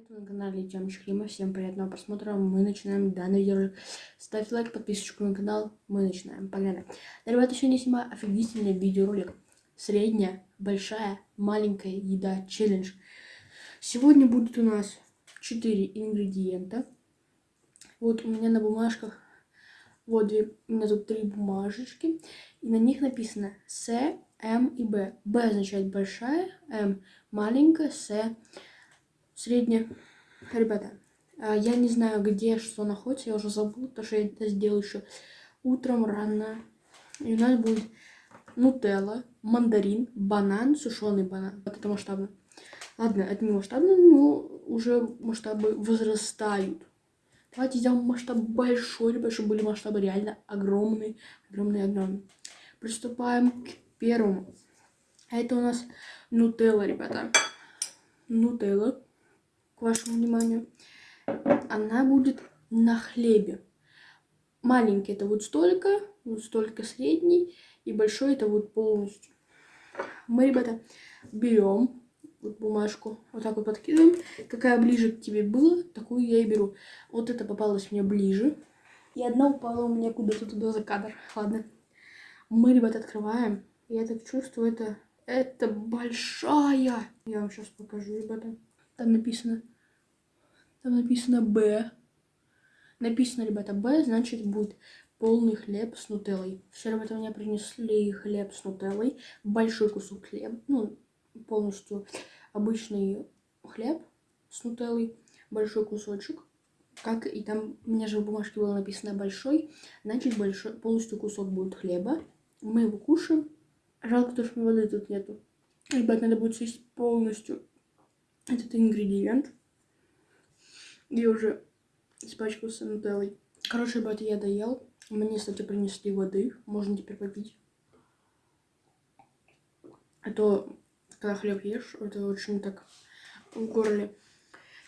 привет, вы на канале Тёмыч Клима. Всем приятного просмотра. Мы начинаем данный видеоролик. Ставь лайк, подписочку на канал. Мы начинаем. Погнали. Да, ребята, сегодня снимаю офигительный видеоролик. Средняя, большая, маленькая еда челлендж. Сегодня будет у нас 4 ингредиента. Вот у меня на бумажках, вот две, у меня тут три бумажечки. И на них написано С, М и Б. Б означает большая, М маленькая, С средняя. Ребята, а, я не знаю, где что находится, я уже забыла, потому что я это сделаю еще утром рано. И у нас будет нутелла, мандарин, банан, сушеный банан. Вот это масштабно. Ладно, это не масштабно, но уже масштабы возрастают. Давайте сделаем масштаб большой, ребят, чтобы были масштабы реально огромные, огромные, огромные. Приступаем к первому. Это у нас нутелла, ребята. Нутелла к вашему вниманию. Она будет на хлебе. Маленький это вот столько, вот столько средний, и большой это вот полностью. Мы, ребята, берем вот бумажку, вот так вот подкидываем. Какая ближе к тебе была, такую я и беру. Вот это попалось мне ближе. И одна упала у меня куда-то туда за кадр. Ладно. Мы, ребята, открываем. Я так чувствую, это, это большая. Я вам сейчас покажу, ребята. Там написано там написано Б. Написано, ребята, Б, значит, будет полный хлеб с нутеллой. Все, ребята, мне принесли хлеб с нутеллой. Большой кусок хлеба. Ну, полностью обычный хлеб с нутеллой. Большой кусочек. Как и там, у меня же в бумажке было написано большой. Значит, большой, полностью кусок будет хлеба. Мы его кушаем. Жалко, то, что воды тут нету. Ребят, надо будет съесть полностью этот ингредиент. Я уже испачкался нутеллой. Короче, ребята, я доел. Мне, кстати, принесли воды. Можно теперь попить. А то, когда хлеб ешь, это очень так в горле.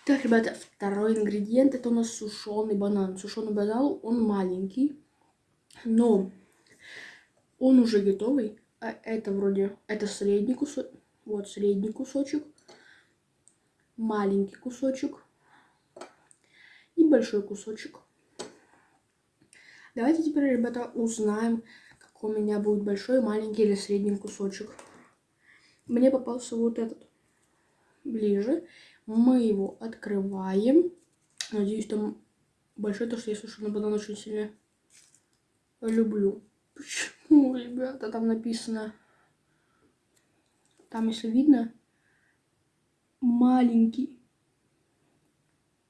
Так, ребята, второй ингредиент это у нас сушеный банан. Сушеный банан, он маленький, но он уже готовый. А это вроде, это средний кусочек, вот средний кусочек, маленький кусочек, большой кусочек. Давайте теперь, ребята, узнаем, какой у меня будет большой, маленький или средний кусочек. Мне попался вот этот ближе. Мы его открываем. Надеюсь, там большой, то что я сушеный банан очень сильно люблю. Почему, ребята, там написано... Там, если видно, маленький.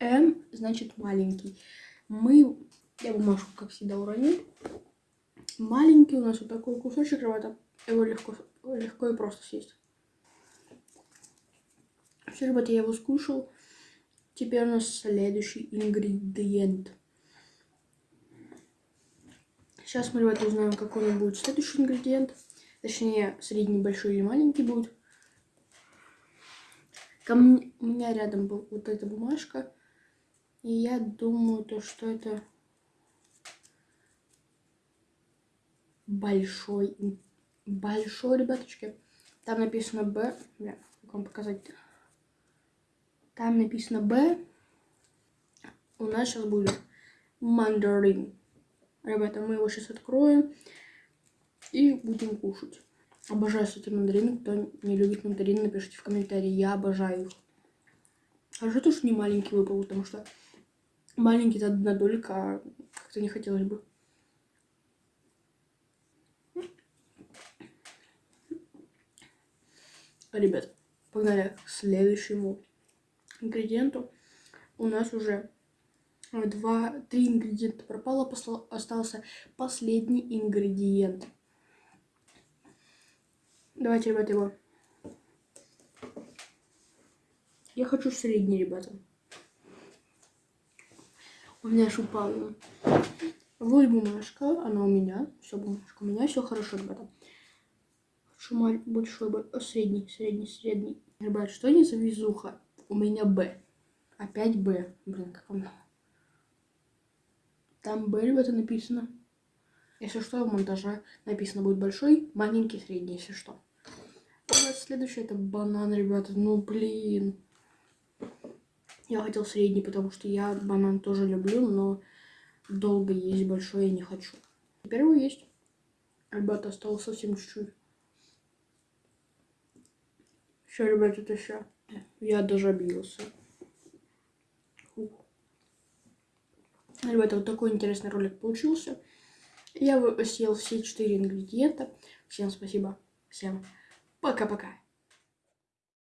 М значит маленький. Мы, я бумажку, как всегда, уронил. Маленький у нас вот такой кусочек, ребята. Его легко, легко и просто съесть. Все, ребята, я его скушал. Теперь у нас следующий ингредиент. Сейчас мы, ребята, узнаем, какой нас будет следующий ингредиент. Точнее, средний, большой или маленький будет. Ко мне, у меня рядом был вот эта бумажка. И я думаю, то, что это большой, большой, ребяточки. Там написано Б. Бля, как вам показать? -то? Там написано Б. У нас сейчас будет мандарин. Ребята, мы его сейчас откроем и будем кушать. Обожаю, кстати, мандарины. Кто не любит мандарины, напишите в комментарии. Я обожаю их. Хорошо, то, что не маленький выпал, потому что маленький долька, а как-то не хотелось бы. Ребят, погнали к следующему ингредиенту. У нас уже два, три ингредиента пропало, остался последний ингредиент. Давайте, ребята, его. Я хочу средний, ребята. У меня аж упала. Вот бумажка, она у меня. Все, бумажка у меня, все хорошо, ребята. Хочу большой, средний, средний, средний. Ребят, что не за везуха? У меня Б. Опять Б. Блин, как вам... Там Б, ребята, написано. Если что, в монтаже написано будет большой, маленький, средний, если что. У нас следующее это банан, ребята. Ну, блин. Я хотел средний, потому что я банан тоже люблю, но долго есть большой я не хочу. Теперь его есть. Ребята, осталось совсем чуть-чуть. Все, ребята, это все. Я даже обиделся. Ребята, вот такой интересный ролик получился. Я съел все четыре ингредиента. Всем спасибо. Всем пока-пока.